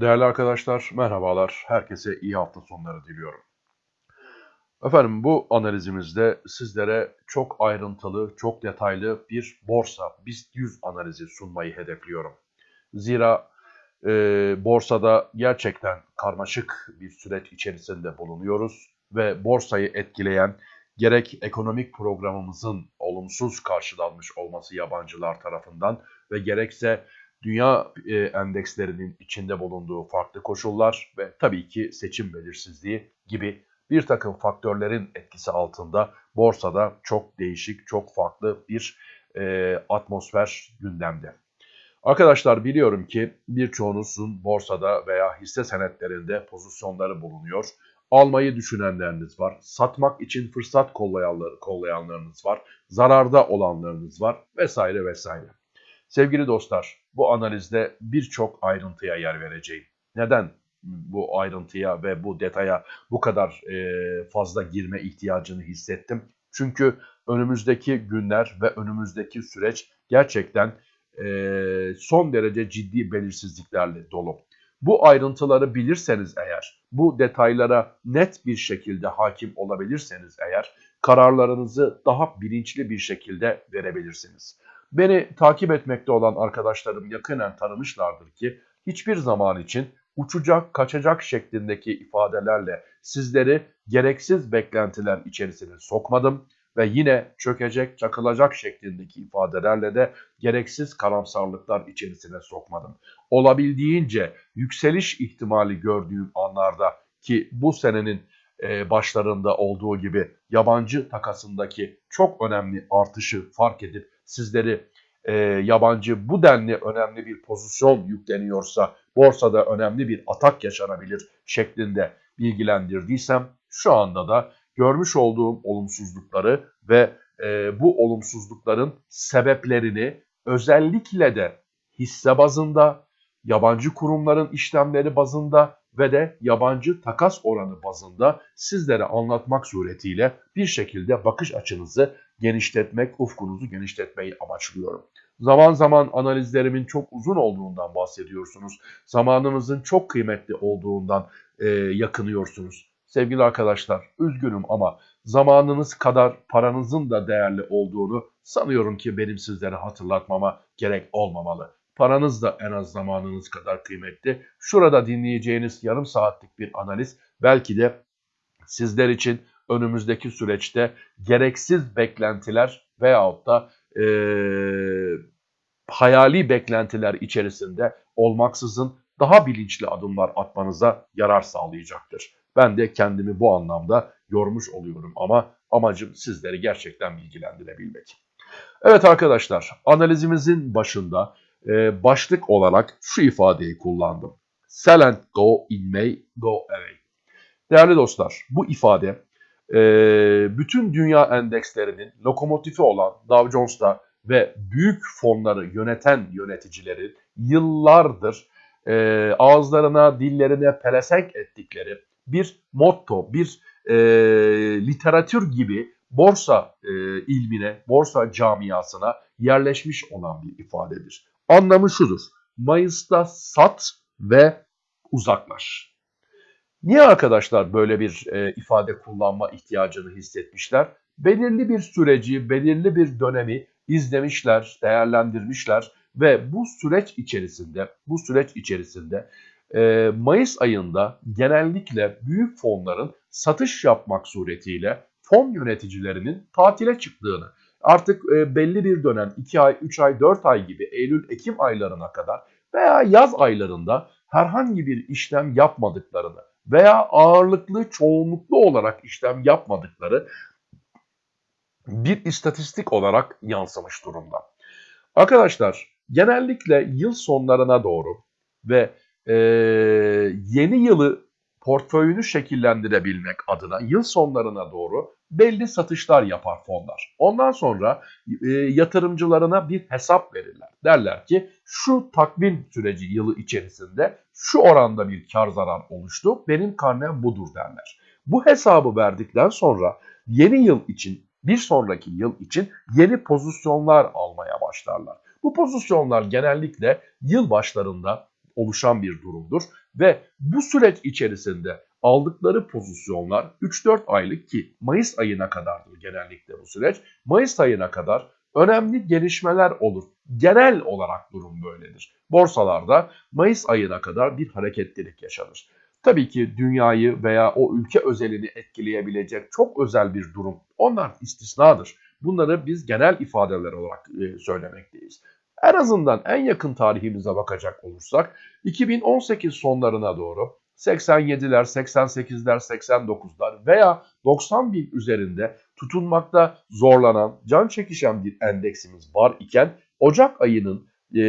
Değerli arkadaşlar, merhabalar. Herkese iyi hafta sonları diliyorum. Efendim bu analizimizde sizlere çok ayrıntılı, çok detaylı bir borsa, BIST 100 analizi sunmayı hedefliyorum. Zira e, borsada gerçekten karmaşık bir süreç içerisinde bulunuyoruz ve borsayı etkileyen gerek ekonomik programımızın olumsuz karşılanmış olması yabancılar tarafından ve gerekse dünya e, endekslerinin içinde bulunduğu farklı koşullar ve tabii ki seçim belirsizliği gibi bir takım faktörlerin etkisi altında borsada çok değişik, çok farklı bir e, atmosfer gündemde. Arkadaşlar biliyorum ki birçoğunuzun borsada veya hisse senetlerinde pozisyonları bulunuyor. Almayı düşünenleriniz var, satmak için fırsat kollayanlar, kollayanlarınız var, zararda olanlarınız var vesaire vesaire. Sevgili dostlar, bu analizde birçok ayrıntıya yer vereceğim. Neden bu ayrıntıya ve bu detaya bu kadar e, fazla girme ihtiyacını hissettim? Çünkü önümüzdeki günler ve önümüzdeki süreç gerçekten e, son derece ciddi belirsizliklerle dolu. Bu ayrıntıları bilirseniz eğer, bu detaylara net bir şekilde hakim olabilirseniz eğer, kararlarınızı daha bilinçli bir şekilde verebilirsiniz. Beni takip etmekte olan arkadaşlarım yakinen tanımışlardır ki hiçbir zaman için uçacak, kaçacak şeklindeki ifadelerle sizleri gereksiz beklentiler içerisine sokmadım ve yine çökecek, çakılacak şeklindeki ifadelerle de gereksiz karamsarlıklar içerisine sokmadım. Olabildiğince yükseliş ihtimali gördüğüm anlarda ki bu senenin e, başlarında olduğu gibi yabancı takasındaki çok önemli artışı fark edip sizleri e, yabancı bu denli önemli bir pozisyon yükleniyorsa borsada önemli bir atak yaşanabilir şeklinde bilgilendirdiysem şu anda da görmüş olduğum olumsuzlukları ve e, bu olumsuzlukların sebeplerini özellikle de hisse bazında, yabancı kurumların işlemleri bazında ve de yabancı takas oranı bazında sizlere anlatmak suretiyle bir şekilde bakış açınızı genişletmek, ufkunuzu genişletmeyi amaçlıyorum. Zaman zaman analizlerimin çok uzun olduğundan bahsediyorsunuz. Zamanınızın çok kıymetli olduğundan e, yakınıyorsunuz. Sevgili arkadaşlar, üzgünüm ama zamanınız kadar paranızın da değerli olduğunu sanıyorum ki benim sizlere hatırlatmama gerek olmamalı. Paranız da en az zamanınız kadar kıymetli. Şurada dinleyeceğiniz yarım saatlik bir analiz belki de sizler için önümüzdeki süreçte gereksiz beklentiler veyahut da e, hayali beklentiler içerisinde olmaksızın daha bilinçli adımlar atmanıza yarar sağlayacaktır. Ben de kendimi bu anlamda yormuş oluyorum ama amacım sizleri gerçekten bilgilendirebilmek. Evet arkadaşlar analizimizin başında e, başlık olarak şu ifadeyi kullandım. Sell and go in May, go away. Değerli dostlar bu ifade e, bütün dünya endekslerinin lokomotifi olan Dow Jones'ta ve büyük fonları yöneten yöneticilerin yıllardır e, ağızlarına, dillerine pelesenk ettikleri bir motto, bir e, literatür gibi borsa e, ilmine, borsa camiasına yerleşmiş olan bir ifadedir. Anlamı şudur. Mayıs'ta sat ve uzaklaş. Niye arkadaşlar böyle bir e, ifade kullanma ihtiyacını hissetmişler? Belirli bir süreci, belirli bir dönemi izlemişler, değerlendirmişler ve bu süreç içerisinde, bu süreç içerisinde e, Mayıs ayında genellikle büyük fonların satış yapmak suretiyle fon yöneticilerinin tatile çıktığını, artık e, belli bir dönem 2 ay, 3 ay, 4 ay gibi Eylül-Ekim aylarına kadar veya yaz aylarında herhangi bir işlem yapmadıklarını veya ağırlıklı, çoğunluklu olarak işlem yapmadıkları bir istatistik olarak yansımış durumda. Arkadaşlar genellikle yıl sonlarına doğru ve e, yeni yılı portföyünü şekillendirebilmek adına yıl sonlarına doğru belli satışlar yapar fonlar. Ondan sonra e, yatırımcılarına bir hesap verirler. Derler ki şu takvim süreci yılı içerisinde şu oranda bir kar zarar oluştu. Benim karnem budur derler. Bu hesabı verdikten sonra yeni yıl için bir sonraki yıl için yeni pozisyonlar almaya başlarlar. Bu pozisyonlar genellikle yıl başlarında oluşan bir durumdur. Ve bu süreç içerisinde aldıkları pozisyonlar 3-4 aylık ki Mayıs ayına kadardır genellikle bu süreç. Mayıs ayına kadar önemli gelişmeler olur. Genel olarak durum böyledir. Borsalarda Mayıs ayına kadar bir hareketlilik yaşanır. Tabii ki dünyayı veya o ülke özelini etkileyebilecek çok özel bir durum. Onlar istisnadır. Bunları biz genel ifadeler olarak e, söylemekteyiz. En azından en yakın tarihimize bakacak olursak 2018 sonlarına doğru 87'ler, 88'ler, 89'lar veya 90 bin üzerinde tutunmakta zorlanan, can çekişen bir endeksimiz var iken Ocak ayının e,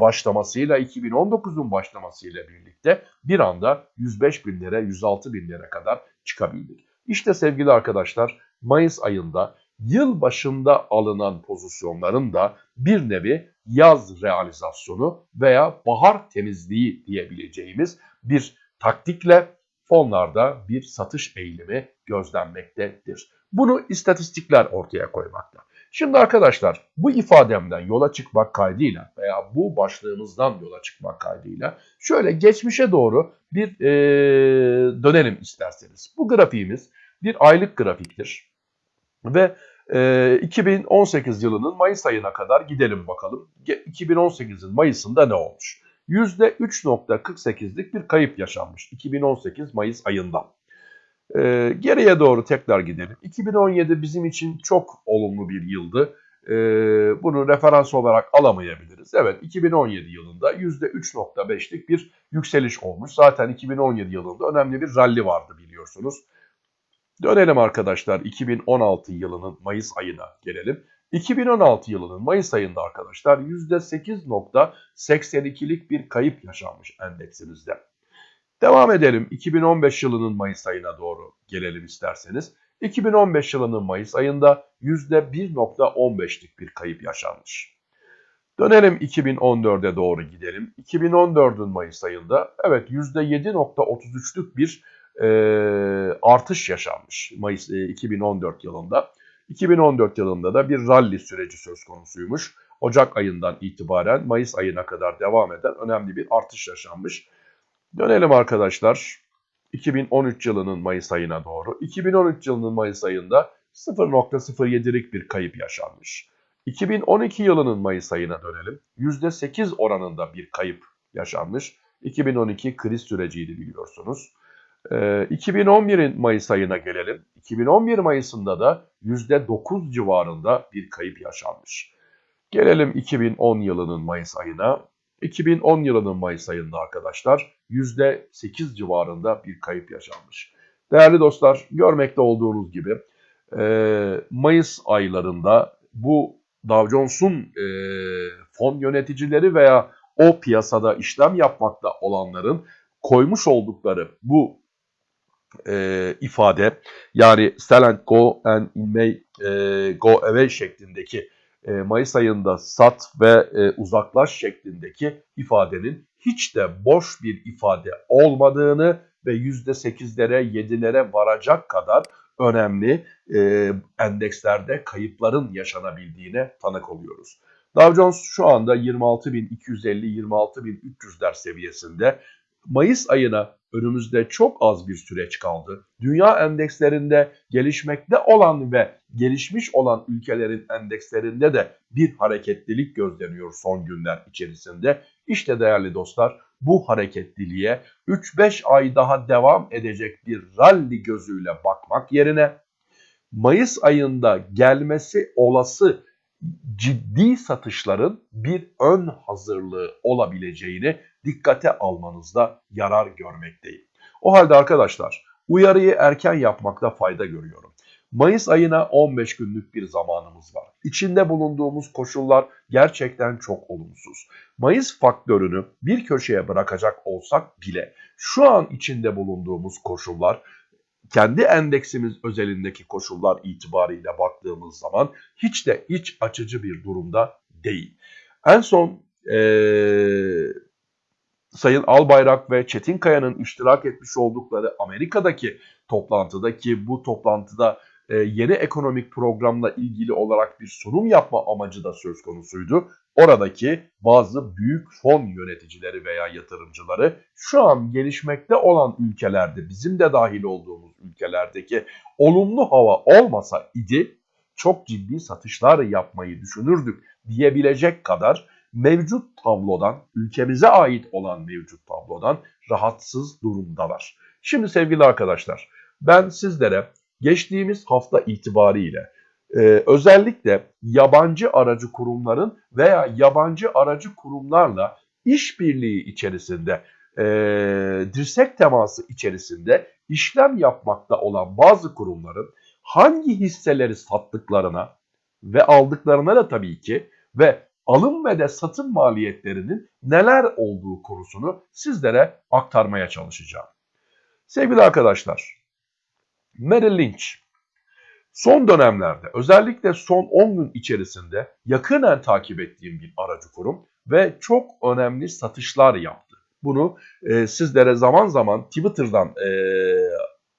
başlamasıyla 2019'un başlamasıyla birlikte bir anda 105 binlere, 106 binlere kadar çıkabildik. İşte sevgili arkadaşlar Mayıs ayında yıl başında alınan pozisyonların da bir nevi yaz realizasyonu veya bahar temizliği diyebileceğimiz bir taktikle fonlarda bir satış eğilimi gözlenmektedir. Bunu istatistikler ortaya koymakta. Şimdi arkadaşlar bu ifademden yola çıkmak kaydıyla veya bu başlığımızdan yola çıkmak kaydıyla şöyle geçmişe doğru bir e, dönelim isterseniz. Bu grafiğimiz bir aylık grafiktir ve e, 2018 yılının Mayıs ayına kadar gidelim bakalım. 2018'in Mayıs'ında ne olmuş? %3.48'lik bir kayıp yaşanmış 2018 Mayıs ayında. Ee, geriye doğru tekrar gidelim. 2017 bizim için çok olumlu bir yıldı. Ee, bunu referans olarak alamayabiliriz. Evet 2017 yılında %3.5'lik bir yükseliş olmuş. Zaten 2017 yılında önemli bir rally vardı biliyorsunuz. Dönelim arkadaşlar 2016 yılının Mayıs ayına gelelim. 2016 yılının Mayıs ayında arkadaşlar %8.82'lik bir kayıp yaşanmış endeksimizde. Devam edelim 2015 yılının Mayıs ayına doğru gelelim isterseniz. 2015 yılının Mayıs ayında %1.15'lik bir kayıp yaşanmış. Dönelim 2014'e doğru gidelim. 2014'ün Mayıs ayında evet %7.33'lük bir e, artış yaşanmış Mayıs e, 2014 yılında. 2014 yılında da bir rally süreci söz konusuymuş. Ocak ayından itibaren Mayıs ayına kadar devam eden önemli bir artış yaşanmış. Dönelim arkadaşlar 2013 yılının Mayıs ayına doğru. 2013 yılının Mayıs ayında 0.07'lik bir kayıp yaşanmış. 2012 yılının Mayıs ayına dönelim. %8 oranında bir kayıp yaşanmış. 2012 kriz süreciydi biliyorsunuz. 2011'in ee, Mayıs ayına gelelim. 2011 Mayıs'ında da %9 civarında bir kayıp yaşanmış. Gelelim 2010 yılının Mayıs ayına. 2010 yılının Mayıs ayında arkadaşlar %8 civarında bir kayıp yaşanmış. Değerli dostlar görmekte olduğunuz gibi e, Mayıs aylarında bu Dow Jones'un e, fon yöneticileri veya o piyasada işlem yapmakta olanların koymuş oldukları bu e, ifade yani sell and go and in May e, go away şeklindeki e, Mayıs ayında sat ve e, uzaklaş şeklindeki ifadenin hiç de boş bir ifade olmadığını ve %8'lere 7'lere varacak kadar önemli e, endekslerde kayıpların yaşanabildiğine tanık oluyoruz. Dow Jones şu anda 26.250-26.300'ler seviyesinde. Mayıs ayına önümüzde çok az bir süreç kaldı. Dünya endekslerinde gelişmekte olan ve gelişmiş olan ülkelerin endekslerinde de bir hareketlilik gözleniyor son günler içerisinde. İşte değerli dostlar bu hareketliliğe 3-5 ay daha devam edecek bir rally gözüyle bakmak yerine Mayıs ayında gelmesi olası ciddi satışların bir ön hazırlığı olabileceğini dikkate almanızda yarar görmekteyim. O halde arkadaşlar uyarıyı erken yapmakta fayda görüyorum. Mayıs ayına 15 günlük bir zamanımız var. İçinde bulunduğumuz koşullar gerçekten çok olumsuz. Mayıs faktörünü bir köşeye bırakacak olsak bile şu an içinde bulunduğumuz koşullar kendi endeksimiz özelindeki koşullar itibariyle baktığımız zaman hiç de iç açıcı bir durumda değil. En son ee, Sayın Albayrak ve Çetin Kaya'nın iştirak etmiş oldukları Amerika'daki toplantıda ki bu toplantıda e, yeni ekonomik programla ilgili olarak bir sunum yapma amacı da söz konusuydu. oradaki bazı büyük fon yöneticileri veya yatırımcıları şu an gelişmekte olan ülkelerde bizim de dahil olduğumuz ülkelerdeki olumlu hava olmasa idi çok ciddi satışlar yapmayı düşünürdük diyebilecek kadar mevcut tablodan, ülkemize ait olan mevcut tablodan rahatsız durumdalar. Şimdi sevgili arkadaşlar ben sizlere geçtiğimiz hafta itibariyle e, özellikle yabancı aracı kurumların veya yabancı aracı kurumlarla işbirliği içerisinde, e, dirsek teması içerisinde işlem yapmakta olan bazı kurumların hangi hisseleri sattıklarına ve aldıklarına da tabii ki ve alım ve de satım maliyetlerinin neler olduğu konusunu sizlere aktarmaya çalışacağım. Sevgili arkadaşlar, Merrill Lynch son dönemlerde özellikle son 10 gün içerisinde yakından takip ettiğim bir aracı kurum ve çok önemli satışlar yaptı. Bunu e, sizlere zaman zaman Twitter'dan e,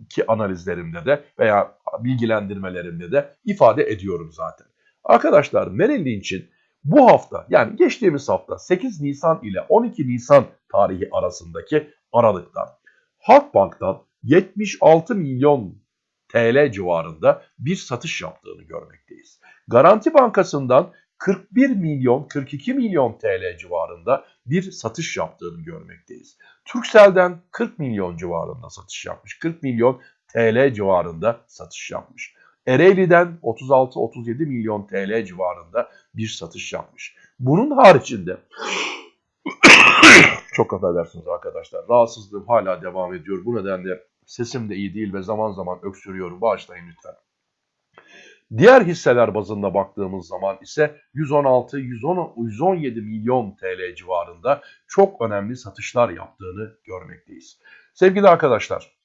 ki analizlerimde de veya bilgilendirmelerimde de ifade ediyorum zaten. Arkadaşlar Merrill Lynch'in bu hafta yani geçtiğimiz hafta 8 Nisan ile 12 Nisan tarihi arasındaki aralıkta Halkbank'tan 76 milyon TL civarında bir satış yaptığını görmekteyiz. Garanti Bankası'ndan 41 milyon 42 milyon TL civarında bir satış yaptığını görmekteyiz. Turkcell'den 40 milyon civarında satış yapmış. 40 milyon TL civarında satış yapmış. Ereğli'den 36-37 milyon TL civarında bir satış yapmış. Bunun haricinde çok affedersiniz arkadaşlar. Rahatsızlığım hala devam ediyor. Bu nedenle sesim de iyi değil ve zaman zaman öksürüyorum. Bağışlayın lütfen. Diğer hisseler bazında baktığımız zaman ise 116-117 milyon TL civarında çok önemli satışlar yaptığını görmekteyiz. Sevgili arkadaşlar,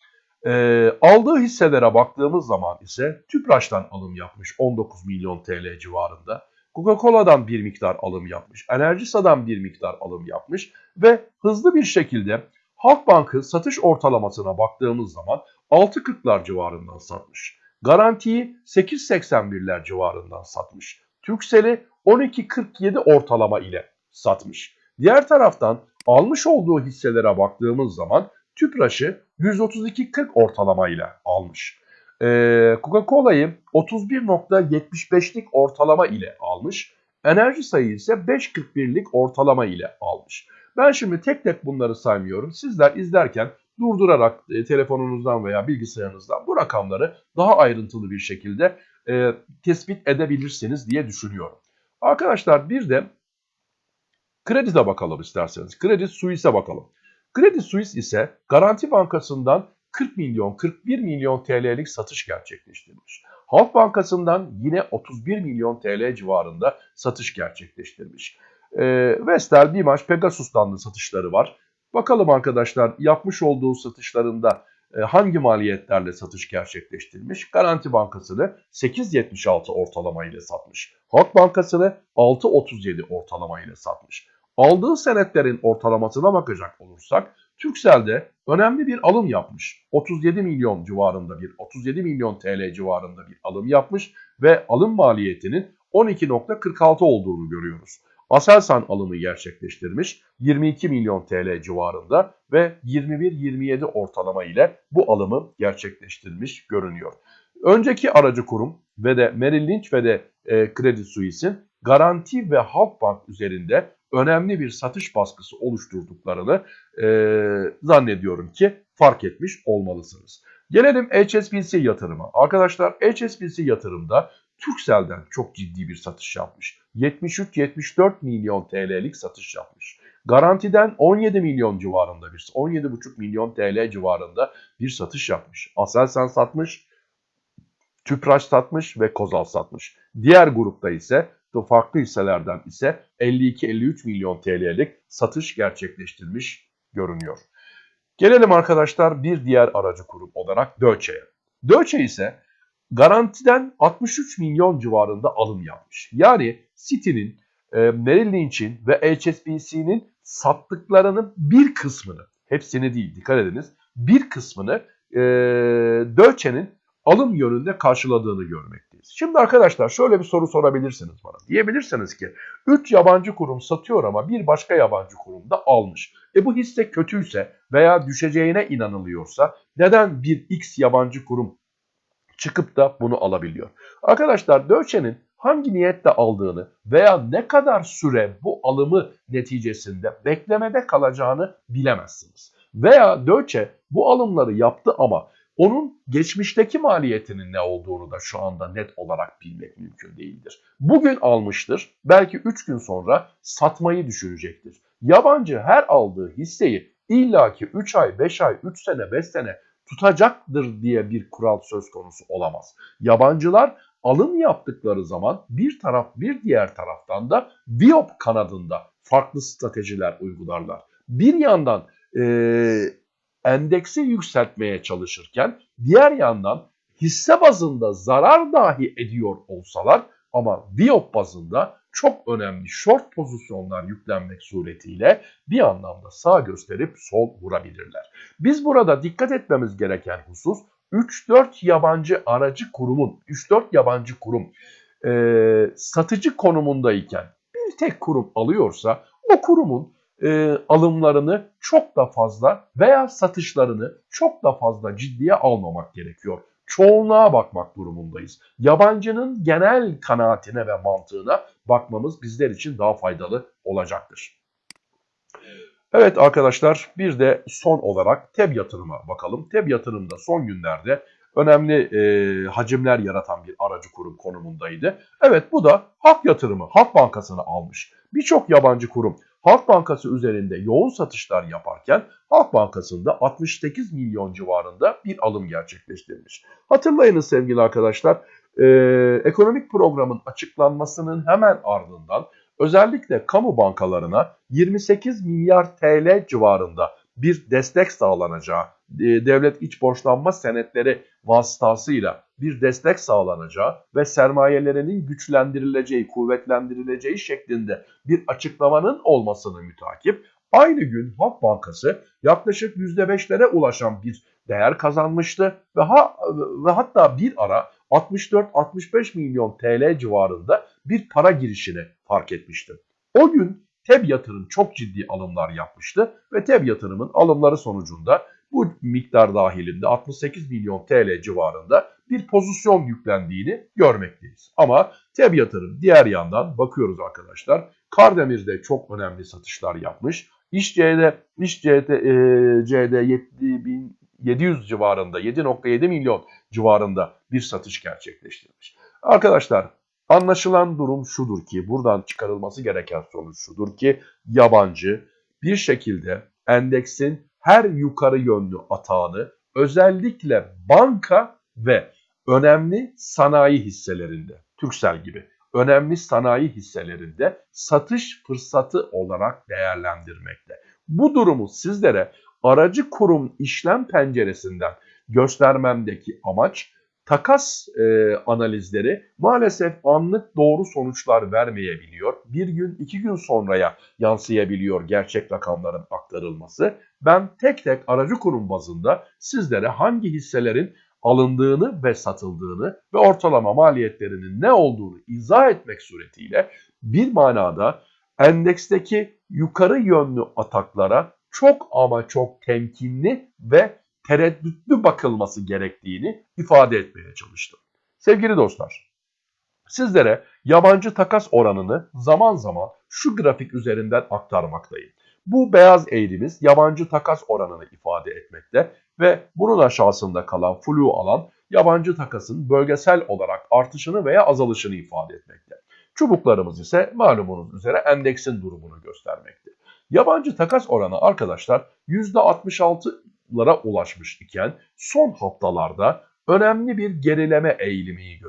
e, aldığı hisselere baktığımız zaman ise Tüpraş'tan alım yapmış 19 milyon TL civarında. Coca-Cola'dan bir miktar alım yapmış, Enerjisa'dan bir miktar alım yapmış ve hızlı bir şekilde Halkbank'ın satış ortalamasına baktığımız zaman 6.40'lar civarından satmış. Garantiyi 8.81'ler civarından satmış. Türksel'i 12.47 ortalama ile satmış. Diğer taraftan almış olduğu hisselere baktığımız zaman Tüpraş'ı 132.40 ortalama ile almış. Ee, Coca-Cola'yı 31.75'lik ortalama ile almış. Enerji sayı ise 5.41'lik ortalama ile almış. Ben şimdi tek tek bunları saymıyorum. Sizler izlerken durdurarak e, telefonunuzdan veya bilgisayarınızdan bu rakamları daha ayrıntılı bir şekilde e, tespit edebilirsiniz diye düşünüyorum. Arkadaşlar bir de kredide bakalım isterseniz. Kredi Suisse bakalım. Kredi Suisse ise Garanti Bankası'ndan 40 milyon 41 milyon TL'lik satış gerçekleştirmiş. Halk Bankası'ndan yine 31 milyon TL civarında satış gerçekleştirmiş. E, Vestel, Bimaş, Pegasus'tan da satışları var. Bakalım arkadaşlar yapmış olduğu satışlarında e, hangi maliyetlerle satış gerçekleştirmiş? Garanti Bankası'nı 8.76 ortalama ile satmış. Halk Bankası'nı 6.37 ortalama ile satmış. Aldığı senetlerin ortalamasına bakacak olursak Türkcell'de önemli bir alım yapmış. 37 milyon civarında bir 37 milyon TL civarında bir alım yapmış ve alım maliyetinin 12.46 olduğunu görüyoruz. Aselsan alımı gerçekleştirmiş 22 milyon TL civarında ve 21-27 ortalama ile bu alımı gerçekleştirmiş görünüyor. Önceki aracı kurum ve de Merrill Lynch ve de e, Credit Suisse'in Garanti ve Halkbank üzerinde önemli bir satış baskısı oluşturduklarını e, zannediyorum ki fark etmiş olmalısınız. Gelelim HSBC yatırıma. Arkadaşlar HSBC yatırımda Turkcell'den çok ciddi bir satış yapmış. 73-74 milyon TL'lik satış yapmış. Garantiden 17 milyon civarında bir 17,5 milyon TL civarında bir satış yapmış. Aselsan satmış, Tüpraş satmış ve Kozal satmış. Diğer grupta ise farklı hisselerden ise 52-53 milyon TL'lik satış gerçekleştirmiş görünüyor. Gelelim arkadaşlar bir diğer aracı kurum olarak Deutsche'ye. Deutsche ise garantiden 63 milyon civarında alım yapmış. Yani City'nin, e, Merrill Lynch'in ve HSBC'nin sattıklarının bir kısmını, hepsini değil dikkat ediniz, bir kısmını e, Deutsche'nin alım yönünde karşıladığını görmekteyiz. Miyiz? Şimdi arkadaşlar şöyle bir soru sorabilirsiniz bana. Diyebilirsiniz ki 3 yabancı kurum satıyor ama bir başka yabancı kurum da almış. E bu hisse kötüyse veya düşeceğine inanılıyorsa neden bir X yabancı kurum çıkıp da bunu alabiliyor? Arkadaşlar Deutsche'nin hangi niyetle aldığını veya ne kadar süre bu alımı neticesinde beklemede kalacağını bilemezsiniz. Veya Deutsche bu alımları yaptı ama onun geçmişteki maliyetinin ne olduğunu da şu anda net olarak bilmek mümkün değildir. Bugün almıştır, belki 3 gün sonra satmayı düşünecektir. Yabancı her aldığı hisseyi illaki 3 ay, 5 ay, 3 sene, 5 sene tutacaktır diye bir kural söz konusu olamaz. Yabancılar alım yaptıkları zaman bir taraf bir diğer taraftan da Viop kanadında farklı stratejiler uygularlar. Bir yandan e, endeksi yükseltmeye çalışırken diğer yandan hisse bazında zarar dahi ediyor olsalar ama Viop bazında çok önemli short pozisyonlar yüklenmek suretiyle bir anlamda sağ gösterip sol vurabilirler. Biz burada dikkat etmemiz gereken husus 3-4 yabancı aracı kurumun, 3-4 yabancı kurum e, satıcı konumundayken bir tek kurum alıyorsa o kurumun e, alımlarını çok da fazla veya satışlarını çok da fazla ciddiye almamak gerekiyor. Çoğunluğa bakmak durumundayız. Yabancının genel kanaatine ve mantığına bakmamız bizler için daha faydalı olacaktır. Evet arkadaşlar bir de son olarak TEB yatırıma bakalım. TEB yatırımda son günlerde önemli e, hacimler yaratan bir aracı kurum konumundaydı. Evet bu da Halk Yatırımı, Halk Bankası'nı almış. Birçok yabancı kurum Halk Bankası üzerinde yoğun satışlar yaparken Halk Bankası'nda 68 milyon civarında bir alım gerçekleştirmiş. Hatırlayınız sevgili arkadaşlar, e, ekonomik programın açıklanmasının hemen ardından özellikle kamu bankalarına 28 milyar TL civarında bir destek sağlanacağı, e, devlet iç borçlanma senetleri vasıtasıyla bir destek sağlanacağı ve sermayelerinin güçlendirileceği, kuvvetlendirileceği şeklinde bir açıklamanın olmasını mütakip aynı gün Halk Bankası yaklaşık %5'lere ulaşan bir değer kazanmıştı ve, ha, ve hatta bir ara 64-65 milyon TL civarında bir para girişini fark etmiştim. O gün TEB yatırım çok ciddi alımlar yapmıştı ve TEB yatırımın alımları sonucunda bu miktar dahilinde 68 milyon TL civarında bir pozisyon yüklendiğini görmekteyiz. Ama TEB diğer yandan bakıyoruz arkadaşlar. Kardemir'de çok önemli satışlar yapmış. İşC'de İşC'de e, C'de 7700 civarında 7.7 milyon civarında bir satış gerçekleştirmiş. Arkadaşlar anlaşılan durum şudur ki buradan çıkarılması gereken sonuç şudur ki yabancı bir şekilde endeksin her yukarı yönlü atağını özellikle banka ve önemli sanayi hisselerinde, Türksel gibi önemli sanayi hisselerinde satış fırsatı olarak değerlendirmekte. Bu durumu sizlere aracı kurum işlem penceresinden göstermemdeki amaç takas e, analizleri maalesef anlık doğru sonuçlar vermeyebiliyor. Bir gün iki gün sonraya yansıyabiliyor gerçek rakamların aktarılması. Ben tek tek aracı kurum bazında sizlere hangi hisselerin alındığını ve satıldığını ve ortalama maliyetlerinin ne olduğunu izah etmek suretiyle bir manada endeksteki yukarı yönlü ataklara çok ama çok temkinli ve tereddütlü bakılması gerektiğini ifade etmeye çalıştım. Sevgili dostlar, sizlere yabancı takas oranını zaman zaman şu grafik üzerinden aktarmaktayım. Bu beyaz eğrimiz yabancı takas oranını ifade etmekte ve bunun aşağısında kalan flu alan yabancı takasın bölgesel olarak artışını veya azalışını ifade etmekte. Çubuklarımız ise malumunuz üzere endeksin durumunu göstermekte. Yabancı takas oranı arkadaşlar %66'lara ulaşmış iken son haftalarda önemli bir gerileme eğilimi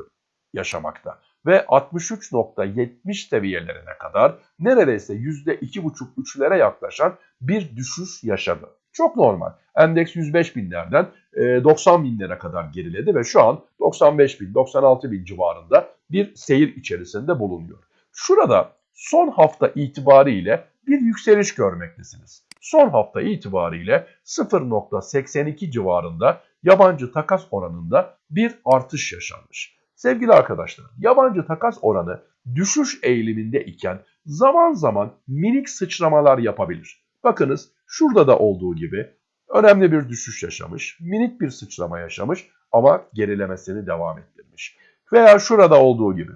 yaşamakta ve 63.70 seviyelerine kadar neredeyse %2,5-3'lere yaklaşan bir düşüş yaşadı. Çok normal. Endeks 105 binlerden 90 binlere kadar geriledi ve şu an 95 bin, 96 bin civarında bir seyir içerisinde bulunuyor. Şurada son hafta itibariyle bir yükseliş görmektesiniz. Son hafta itibariyle 0.82 civarında yabancı takas oranında bir artış yaşanmış. Sevgili arkadaşlar, yabancı takas oranı düşüş eğiliminde iken zaman zaman minik sıçramalar yapabilir. Bakınız şurada da olduğu gibi önemli bir düşüş yaşamış, minik bir sıçrama yaşamış ama gerilemesini devam ettirmiş. Veya şurada olduğu gibi,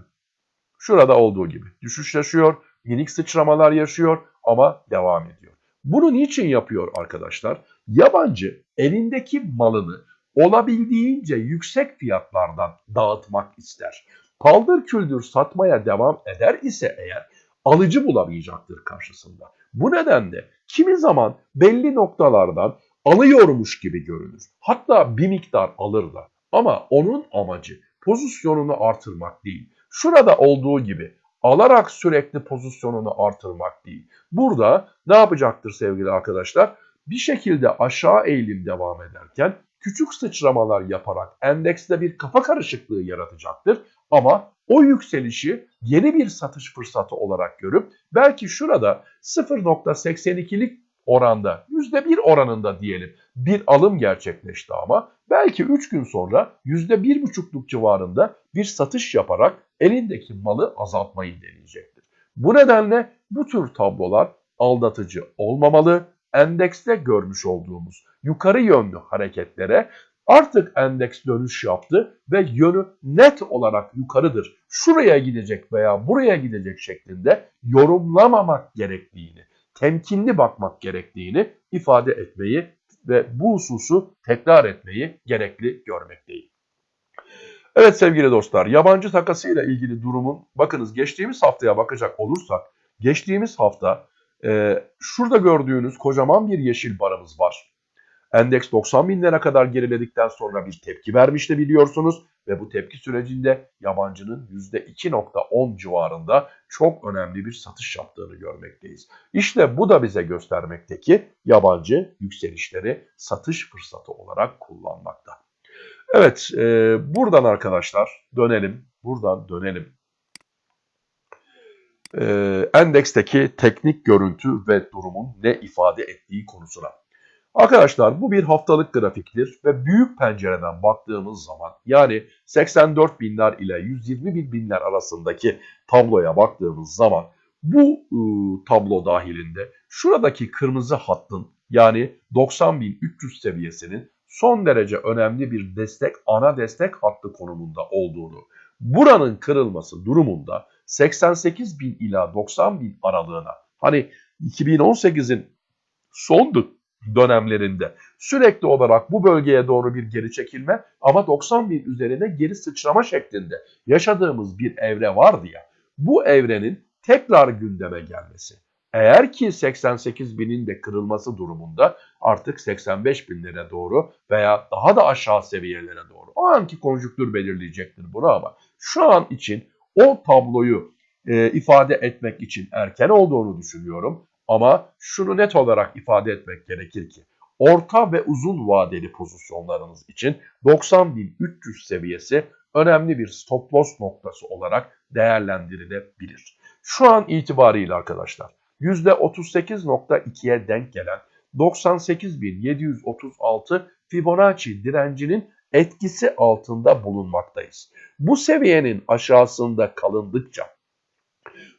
şurada olduğu gibi düşüş yaşıyor, minik sıçramalar yaşıyor ama devam ediyor. Bunu niçin yapıyor arkadaşlar? Yabancı elindeki malını olabildiğince yüksek fiyatlardan dağıtmak ister. Paldır küldür satmaya devam eder ise eğer alıcı bulamayacaktır karşısında. Bu nedenle kimi zaman belli noktalardan alıyormuş gibi görünür. Hatta bir miktar alır da. Ama onun amacı pozisyonunu artırmak değil. Şurada olduğu gibi alarak sürekli pozisyonunu artırmak değil. Burada ne yapacaktır sevgili arkadaşlar? Bir şekilde aşağı eğilim devam ederken küçük sıçramalar yaparak endekste bir kafa karışıklığı yaratacaktır. Ama o yükselişi yeni bir satış fırsatı olarak görüp belki şurada 0.82'lik oranda %1 oranında diyelim bir alım gerçekleşti ama belki 3 gün sonra %1,5'luk civarında bir satış yaparak elindeki malı azaltmayı deneyecektir. Bu nedenle bu tür tablolar aldatıcı olmamalı. Endekste görmüş olduğumuz yukarı yönlü hareketlere artık endeks dönüş yaptı ve yönü net olarak yukarıdır. Şuraya gidecek veya buraya gidecek şeklinde yorumlamamak gerektiğini, temkinli bakmak gerektiğini ifade etmeyi ve bu hususu tekrar etmeyi gerekli görmekteyim. Evet sevgili dostlar yabancı takasıyla ilgili durumun bakınız geçtiğimiz haftaya bakacak olursak geçtiğimiz hafta e, şurada gördüğünüz kocaman bir yeşil barımız var. Endeks 90 binlere kadar geriledikten sonra bir tepki vermişti biliyorsunuz ve bu tepki sürecinde yabancının %2.10 civarında çok önemli bir satış yaptığını görmekteyiz. İşte bu da bize göstermekte ki yabancı yükselişleri satış fırsatı olarak kullanmakta. Evet e, buradan arkadaşlar dönelim buradan dönelim. E, endeksteki teknik görüntü ve durumun ne ifade ettiği konusuna. Arkadaşlar bu bir haftalık grafiktir ve büyük pencereden baktığımız zaman yani 84 binler ile 120 binler arasındaki tabloya baktığımız zaman bu ıı, tablo dahilinde şuradaki kırmızı hattın yani 90.300 seviyesinin son derece önemli bir destek, ana destek hattı konumunda olduğunu, buranın kırılması durumunda 88 bin ila 90 bin aralığına hani 2018'in son dönemlerinde sürekli olarak bu bölgeye doğru bir geri çekilme ama 90 bin üzerine geri sıçrama şeklinde yaşadığımız bir evre vardı ya. Bu evrenin tekrar gündeme gelmesi. Eğer ki 88 binin de kırılması durumunda artık 85 binlere doğru veya daha da aşağı seviyelere doğru o anki konjüktür belirleyecektir bunu ama şu an için o tabloyu e, ifade etmek için erken olduğunu düşünüyorum. Ama şunu net olarak ifade etmek gerekir ki orta ve uzun vadeli pozisyonlarınız için 90.300 seviyesi önemli bir stop loss noktası olarak değerlendirilebilir. Şu an itibariyle arkadaşlar %38.2'ye denk gelen 98.736 Fibonacci direncinin etkisi altında bulunmaktayız. Bu seviyenin aşağısında kalındıkça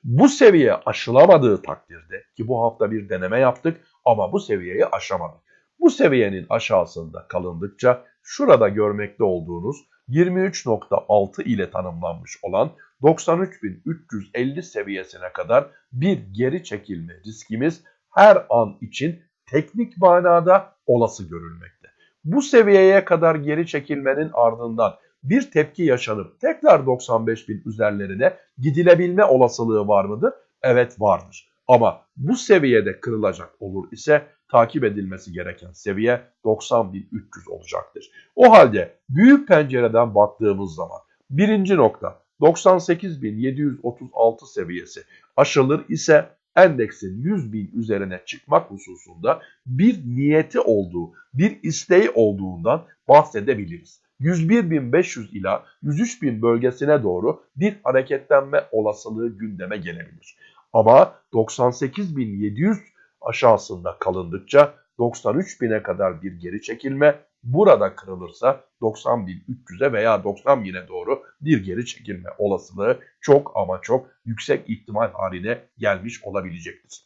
bu seviye aşılamadığı takdirde ki bu hafta bir deneme yaptık ama bu seviyeyi aşamadık. Bu seviyenin aşağısında kalındıkça şurada görmekte olduğunuz 23.6 ile tanımlanmış olan 93.350 seviyesine kadar bir geri çekilme riskimiz her an için teknik manada olası görülmekte. Bu seviyeye kadar geri çekilmenin ardından bir tepki yaşanıp tekrar 95 bin üzerlerine gidilebilme olasılığı var mıdır? Evet vardır. Ama bu seviyede kırılacak olur ise takip edilmesi gereken seviye 90.300 olacaktır. O halde büyük pencereden baktığımız zaman birinci nokta 98.736 seviyesi aşılır ise endeksin 100 bin üzerine çıkmak hususunda bir niyeti olduğu, bir isteği olduğundan bahsedebiliriz. 101.500 ila 103.000 bölgesine doğru bir hareketlenme olasılığı gündeme gelebilir. Ama 98.700 aşağısında kalındıkça 93.000'e kadar bir geri çekilme. Burada kırılırsa 90.300'e veya 90.000'e doğru bir geri çekilme olasılığı çok ama çok yüksek ihtimal haline gelmiş olabilecektir.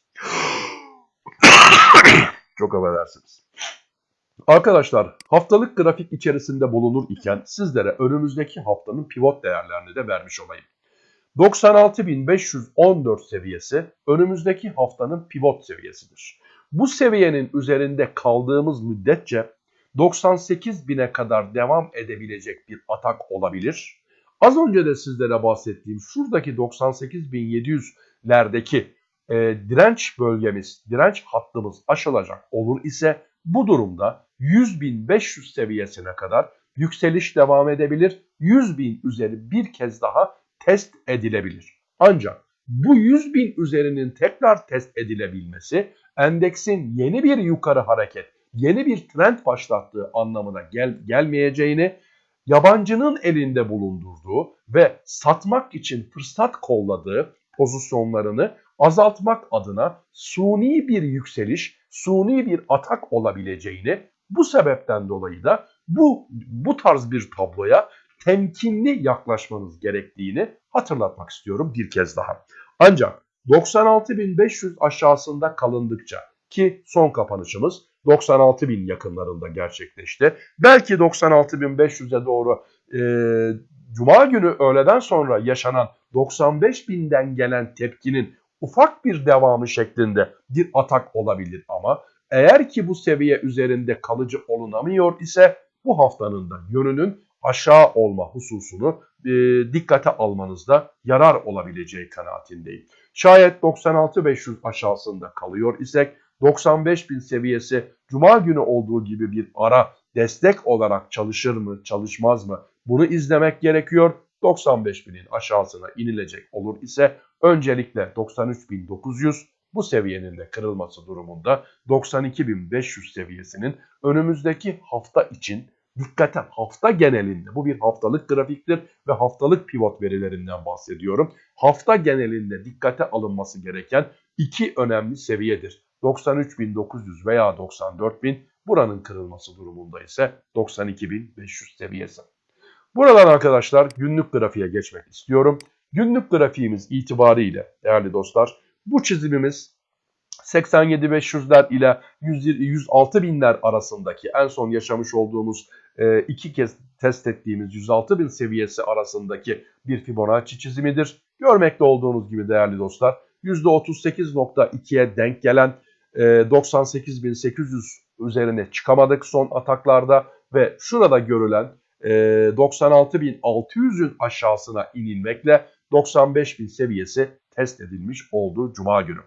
çok affedersiniz. Arkadaşlar haftalık grafik içerisinde bulunur iken sizlere önümüzdeki haftanın pivot değerlerini de vermiş olayım. 96.514 seviyesi önümüzdeki haftanın pivot seviyesidir. Bu seviyenin üzerinde kaldığımız müddetçe 98.000'e kadar devam edebilecek bir atak olabilir. Az önce de sizlere bahsettiğim şuradaki 98.700'lerdeki e, direnç bölgemiz, direnç hattımız aşılacak olur ise bu durumda 100.500 seviyesine kadar yükseliş devam edebilir. 100.000 üzeri bir kez daha test edilebilir. Ancak bu 100.000 üzerinin tekrar test edilebilmesi endeksin yeni bir yukarı hareket, yeni bir trend başlattığı anlamına gel gelmeyeceğini, yabancının elinde bulundurduğu ve satmak için fırsat kolladığı pozisyonlarını azaltmak adına suni bir yükseliş, suni bir atak olabileceğini bu sebepten dolayı da bu bu tarz bir tabloya temkinli yaklaşmanız gerektiğini hatırlatmak istiyorum bir kez daha. Ancak 96.500 aşağısında kalındıkça ki son kapanışımız 96.000 yakınlarında gerçekleşti. Belki 96.500'e doğru e, Cuma günü öğleden sonra yaşanan 95.000'den gelen tepkinin ufak bir devamı şeklinde bir atak olabilir ama eğer ki bu seviye üzerinde kalıcı olunamıyor ise bu haftanın da yönünün aşağı olma hususunu e, dikkate almanızda yarar olabileceği kanaatindeyim. Şayet 96.500 aşağısında kalıyor isek 95.000 seviyesi Cuma günü olduğu gibi bir ara destek olarak çalışır mı çalışmaz mı bunu izlemek gerekiyor. 95.000'in aşağısına inilecek olur ise öncelikle 93.900 bu seviyenin de kırılması durumunda 92.500 seviyesinin önümüzdeki hafta için dikkate hafta genelinde bu bir haftalık grafiktir ve haftalık pivot verilerinden bahsediyorum. Hafta genelinde dikkate alınması gereken iki önemli seviyedir. 93.900 veya 94.000 buranın kırılması durumunda ise 92.500 seviyesi. Buradan arkadaşlar günlük grafiğe geçmek istiyorum. Günlük grafiğimiz itibariyle değerli dostlar bu çizimimiz 87.500'ler ile 106 binler arasındaki en son yaşamış olduğumuz e, iki kez test ettiğimiz 106 bin seviyesi arasındaki bir Fibonacci çizimidir. Görmekte olduğunuz gibi değerli dostlar %38.2'ye denk gelen e, 98.800 üzerine çıkamadık son ataklarda ve şurada görülen e, 96.600'ün aşağısına inilmekle 95.000 seviyesi test edilmiş oldu Cuma günü.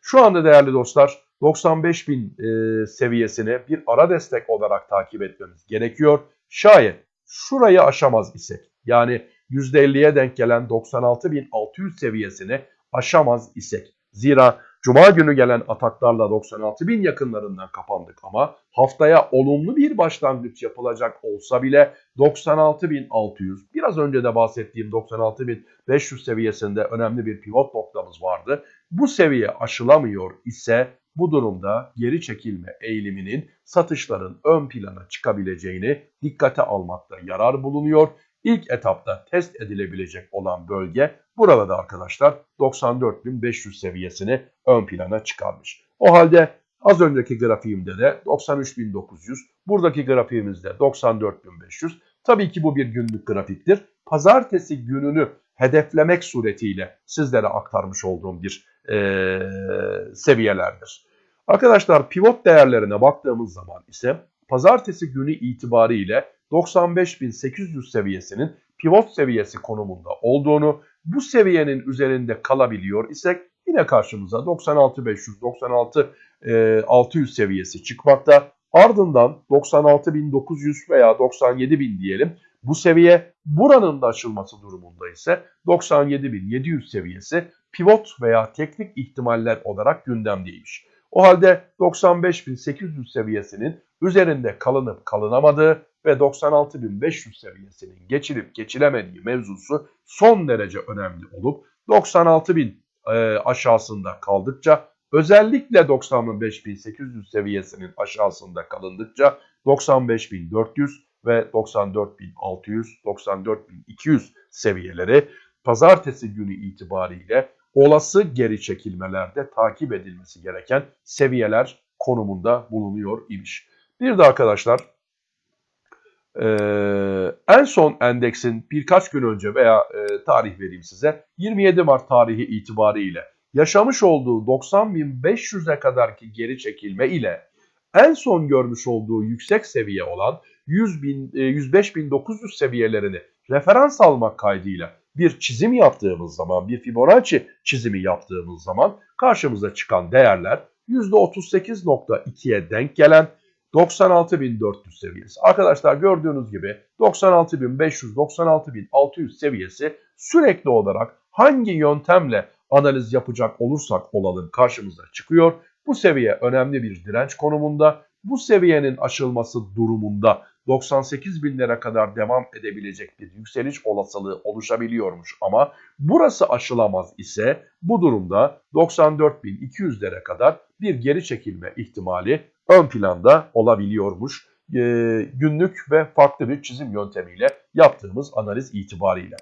Şu anda değerli dostlar 95 bin e, seviyesini bir ara destek olarak takip etmemiz gerekiyor. Şayet şurayı aşamaz isek yani %50'ye denk gelen 96.600 seviyesini aşamaz isek. Zira Cuma günü gelen ataklarla 96.000 yakınlarından kapandık ama haftaya olumlu bir başlangıç yapılacak olsa bile 96.600 biraz önce de bahsettiğim 96.500 seviyesinde önemli bir pivot noktamız vardı. Bu seviye aşılamıyor ise bu durumda geri çekilme eğiliminin satışların ön plana çıkabileceğini dikkate almakta yarar bulunuyor. İlk etapta test edilebilecek olan bölge burada da arkadaşlar 94.500 seviyesini ön plana çıkarmış. O halde az önceki grafiğimde de 93.900, buradaki grafiğimizde 94.500. Tabii ki bu bir günlük grafiktir. Pazartesi gününü hedeflemek suretiyle sizlere aktarmış olduğum bir e, seviyelerdir. Arkadaşlar pivot değerlerine baktığımız zaman ise pazartesi günü itibariyle 95.800 seviyesinin pivot seviyesi konumunda olduğunu, bu seviyenin üzerinde kalabiliyor isek yine karşımıza 96.500, 96.600 seviyesi çıkmakta. Ardından 96.900 veya 97.000 diyelim. Bu seviye buranın da aşılması durumunda ise 97.700 seviyesi pivot veya teknik ihtimaller olarak gündemdeymiş. O halde 95.800 seviyesinin üzerinde kalınıp kalınamadığı ve 96.500 seviyesinin geçilip geçilemediği mevzusu son derece önemli olup 96.000 e, aşağısında kaldıkça özellikle 95.800 seviyesinin aşağısında kalındıkça 95.400 ve 94.600, 94.200 seviyeleri pazartesi günü itibariyle olası geri çekilmelerde takip edilmesi gereken seviyeler konumunda bulunuyor imiş. Bir de arkadaşlar ee, en son endeksin birkaç gün önce veya e, tarih vereyim size 27 Mart tarihi itibariyle yaşamış olduğu 90.500'e kadarki geri çekilme ile en son görmüş olduğu yüksek seviye olan 100 bin, e, 105.900 seviyelerini referans almak kaydıyla bir çizim yaptığımız zaman, bir Fibonacci çizimi yaptığımız zaman karşımıza çıkan değerler %38.2'ye denk gelen 96.400 seviyesi. Arkadaşlar gördüğünüz gibi 96.500, 96.600 seviyesi sürekli olarak hangi yöntemle analiz yapacak olursak olalım karşımıza çıkıyor. Bu seviye önemli bir direnç konumunda. Bu seviyenin aşılması durumunda 98 binlere kadar devam edebilecek bir yükseliş olasılığı oluşabiliyormuş ama burası aşılamaz ise bu durumda 94.200'lere kadar bir geri çekilme ihtimali ön planda olabiliyormuş. E, günlük ve farklı bir çizim yöntemiyle yaptığımız analiz itibariyle.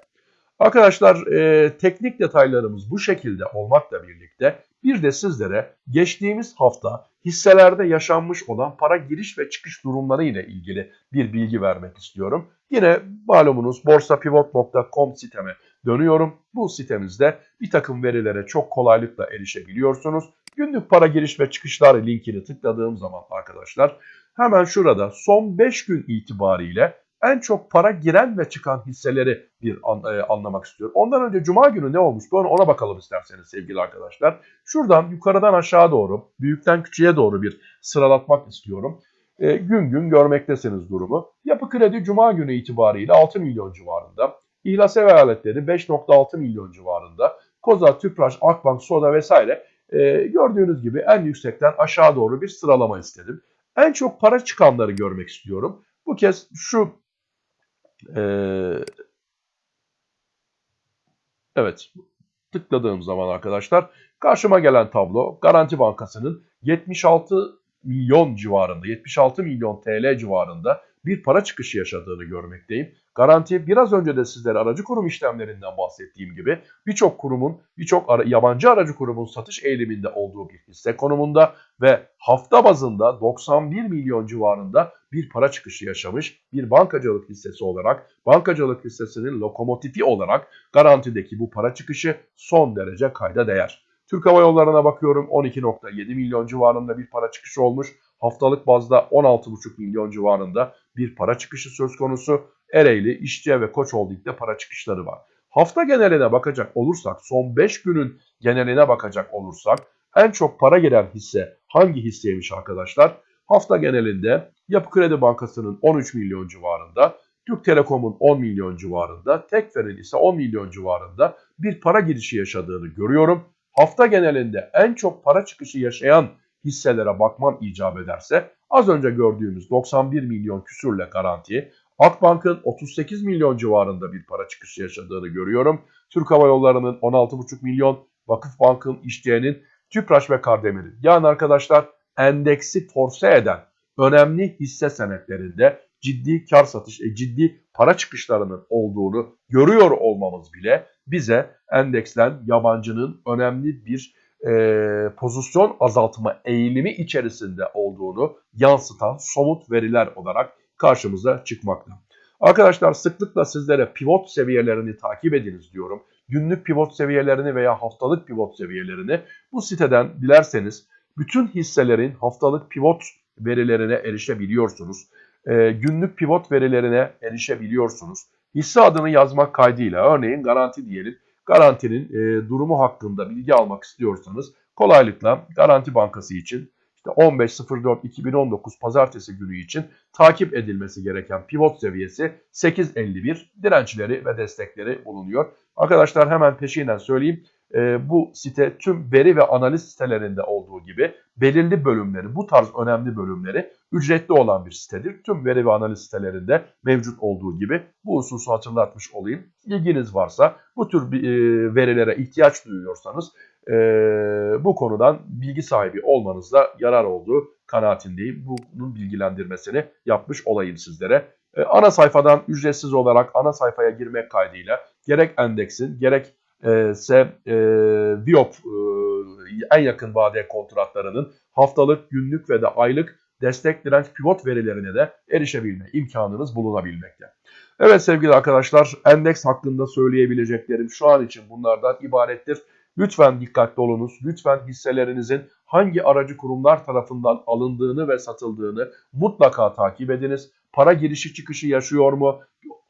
Arkadaşlar e, teknik detaylarımız bu şekilde olmakla birlikte bir de sizlere geçtiğimiz hafta hisselerde yaşanmış olan para giriş ve çıkış durumları ile ilgili bir bilgi vermek istiyorum. Yine malumunuz borsapivot.com siteme dönüyorum. Bu sitemizde bir takım verilere çok kolaylıkla erişebiliyorsunuz. Günlük para giriş ve çıkışlar linkini tıkladığım zaman arkadaşlar hemen şurada son 5 gün itibariyle en çok para giren ve çıkan hisseleri bir an, e, anlamak istiyorum. Ondan önce cuma günü ne olmuştu ona, ona bakalım isterseniz sevgili arkadaşlar. Şuradan yukarıdan aşağı doğru, büyükten küçüğe doğru bir sıralatmak istiyorum. E, gün gün görmektesiniz durumu. Yapı kredi cuma günü itibariyle 6 milyon civarında. İhlas ev aletleri 5.6 milyon civarında. Koza, Tüpraş, Akbank, Soda vesaire e, gördüğünüz gibi en yüksekten aşağı doğru bir sıralama istedim. En çok para çıkanları görmek istiyorum. Bu kez şu e, evet tıkladığım zaman arkadaşlar karşıma gelen tablo Garanti Bankası'nın 76 milyon civarında 76 milyon TL civarında bir para çıkışı yaşadığını görmekteyim. Garanti biraz önce de sizlere aracı kurum işlemlerinden bahsettiğim gibi birçok kurumun, birçok yabancı aracı kurumun satış eğiliminde olduğu bir hisse konumunda ve hafta bazında 91 milyon civarında bir para çıkışı yaşamış bir bankacılık hissesi olarak, bankacılık hissesinin lokomotifi olarak garantideki bu para çıkışı son derece kayda değer. Türk Hava Yolları'na bakıyorum 12.7 milyon civarında bir para çıkışı olmuş. Haftalık bazda 16,5 milyon civarında bir para çıkışı söz konusu. Ereğli, İşçi ve Koç Holding'de para çıkışları var. Hafta geneline bakacak olursak, son 5 günün geneline bakacak olursak en çok para giren hisse hangi hisseymiş arkadaşlar? Hafta genelinde Yapı Kredi Bankası'nın 13 milyon civarında, Türk Telekom'un 10 milyon civarında, Tekfer'in ise 10 milyon civarında bir para girişi yaşadığını görüyorum. Hafta genelinde en çok para çıkışı yaşayan hisselere bakmam icap ederse az önce gördüğümüz 91 milyon küsürle garanti, Akbank'ın 38 milyon civarında bir para çıkışı yaşadığını görüyorum. Türk Hava Yolları'nın 16,5 milyon, Vakıfbank'ın, İşçiye'nin, Tüpraş ve Kardemir'in. Yani arkadaşlar endeksi force eden önemli hisse senetlerinde ciddi kar satış, e, ciddi para çıkışlarının olduğunu görüyor olmamız bile bize endeksten yabancının önemli bir e, pozisyon azaltma eğilimi içerisinde olduğunu yansıtan somut veriler olarak karşımıza çıkmakta. Arkadaşlar sıklıkla sizlere pivot seviyelerini takip ediniz diyorum. Günlük pivot seviyelerini veya haftalık pivot seviyelerini bu siteden dilerseniz bütün hisselerin haftalık pivot verilerine erişebiliyorsunuz. E, günlük pivot verilerine erişebiliyorsunuz. Hisse adını yazmak kaydıyla örneğin garanti diyelim. Garantinin e, durumu hakkında bilgi almak istiyorsanız kolaylıkla Garanti Bankası için işte 15.04.2019 pazartesi günü için takip edilmesi gereken pivot seviyesi 8.51 dirençleri ve destekleri bulunuyor. Arkadaşlar hemen peşinden söyleyeyim. E, bu site tüm veri ve analiz sitelerinde olduğu gibi belirli bölümleri, bu tarz önemli bölümleri ücretli olan bir sitedir. Tüm veri ve analiz sitelerinde mevcut olduğu gibi bu hususu hatırlatmış olayım. İlginiz varsa bu tür e, verilere ihtiyaç duyuyorsanız e, bu konudan bilgi sahibi olmanızda yarar olduğu kanaatindeyim. Bunun bilgilendirmesini yapmış olayım sizlere. E, ana sayfadan ücretsiz olarak ana sayfaya girmek kaydıyla gerek endeksin gerek ise e, Viop e, en yakın vade kontratlarının haftalık, günlük ve de aylık destek direnç pivot verilerine de erişebilme imkanınız bulunabilmekte. Evet sevgili arkadaşlar endeks hakkında söyleyebileceklerim şu an için bunlardan ibarettir. Lütfen dikkatli olunuz. Lütfen hisselerinizin hangi aracı kurumlar tarafından alındığını ve satıldığını mutlaka takip ediniz. Para girişi çıkışı yaşıyor mu?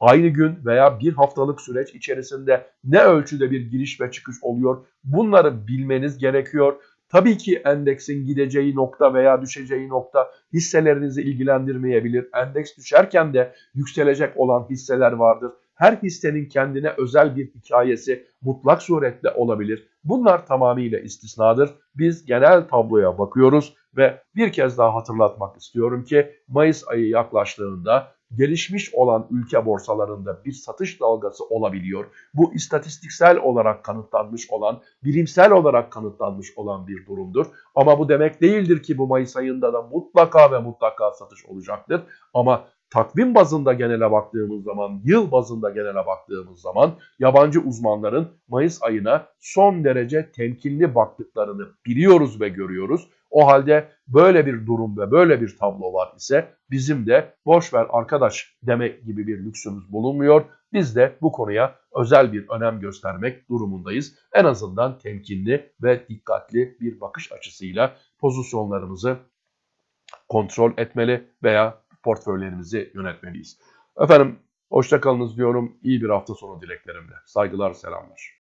Aynı gün veya bir haftalık süreç içerisinde ne ölçüde bir giriş ve çıkış oluyor? Bunları bilmeniz gerekiyor. Tabii ki endeksin gideceği nokta veya düşeceği nokta hisselerinizi ilgilendirmeyebilir. Endeks düşerken de yükselecek olan hisseler vardır. Her hissenin kendine özel bir hikayesi mutlak suretle olabilir. Bunlar tamamıyla istisnadır. Biz genel tabloya bakıyoruz ve bir kez daha hatırlatmak istiyorum ki Mayıs ayı yaklaştığında gelişmiş olan ülke borsalarında bir satış dalgası olabiliyor. Bu istatistiksel olarak kanıtlanmış olan, bilimsel olarak kanıtlanmış olan bir durumdur. Ama bu demek değildir ki bu Mayıs ayında da mutlaka ve mutlaka satış olacaktır. Ama takvim bazında genele baktığımız zaman, yıl bazında genele baktığımız zaman yabancı uzmanların Mayıs ayına son derece temkinli baktıklarını biliyoruz ve görüyoruz. O halde böyle bir durum ve böyle bir tablo var ise bizim de boş ver arkadaş demek gibi bir lüksümüz bulunmuyor. Biz de bu konuya özel bir önem göstermek durumundayız. En azından temkinli ve dikkatli bir bakış açısıyla pozisyonlarımızı kontrol etmeli veya portföylerimizi yönetmeliyiz. Efendim hoşçakalınız diyorum. İyi bir hafta sonu dileklerimle. Saygılar, selamlar.